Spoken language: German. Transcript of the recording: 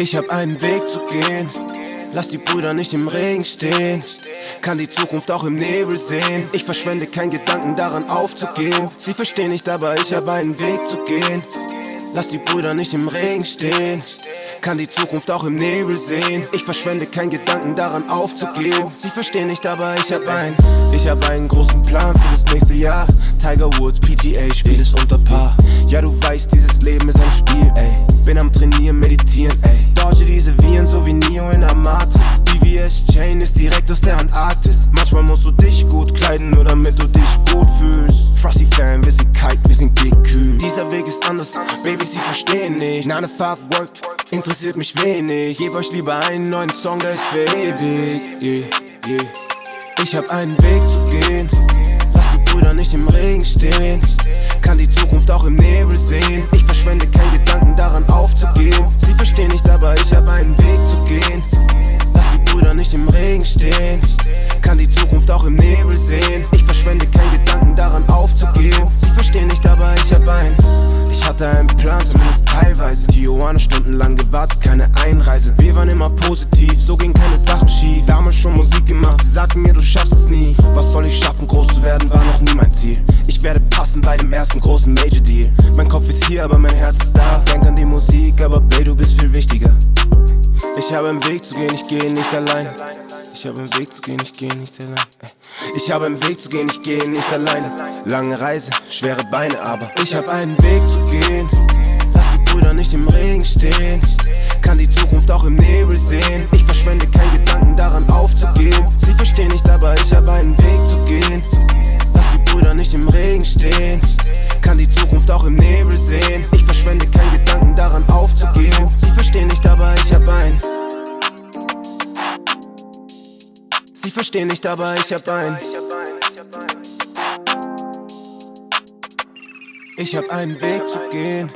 Ich hab einen Weg zu gehen, lass die Brüder nicht im Regen stehen. Kann die Zukunft auch im Nebel sehen. Ich verschwende keinen Gedanken daran aufzugehen. Sie verstehen nicht, aber ich hab einen Weg zu gehen. Lass die Brüder nicht im Regen stehen. Kann die Zukunft auch im Nebel sehen. Ich verschwende keinen Gedanken daran aufzugehen. Sie verstehen nicht, aber ich hab einen. Ich hab einen großen Plan für das nächste Jahr. Tiger Woods, PGA, Spiel ist unter Paar. Ja, du weißt, dieses Leben ist ein Spiel, ey. Bin am Trainieren, meditieren, ey. Verstehen nicht. 9 to 5 Work, interessiert mich wenig. Geb euch lieber einen neuen Song, der ist für ewig. Yeah, yeah. Ich hab einen Weg zu gehen, lass die Brüder nicht im Regen stehen. Kann die Zukunft auch im Nebel sehen. Ich verschwende keinen Gedanken daran aufzugehen. Sie verstehen nicht, aber ich hab einen Weg zu gehen. Lass die Brüder nicht im Regen stehen. Kann die Zukunft auch im Nebel sehen. Ich hatte einen Plan, zumindest teilweise. Tijuana stundenlang gewartet, keine Einreise. Wir waren immer positiv, so ging keine Sachen schief. Damals schon Musik gemacht, sagten mir, du schaffst es nie. Was soll ich schaffen, groß zu werden, war noch nie mein Ziel. Ich werde passen bei dem ersten großen Major Deal. Mein Kopf ist hier, aber mein Herz ist da. Denk an die Musik, aber Babe, du bist viel wichtiger. Ich habe einen Weg zu gehen, ich gehe nicht allein. Ich habe einen Weg zu gehen, ich gehe nicht allein. Ich habe einen Weg zu gehen, ich gehe nicht alleine. Lange Reise, schwere Beine, aber ich habe einen Weg zu gehen. Lass die Brüder nicht im Regen stehen. Kann die Zukunft auch im Nebel sehen. Ich verschwende keinen Gedanken daran aufzugehen. Sie verstehen nicht, aber ich habe einen Weg zu gehen. Lass die Brüder nicht im Regen stehen. Kann die Zukunft auch im Nebel sehen. Ich Sie verstehen nicht, aber ich hab einen. Ich hab einen Weg zu gehen.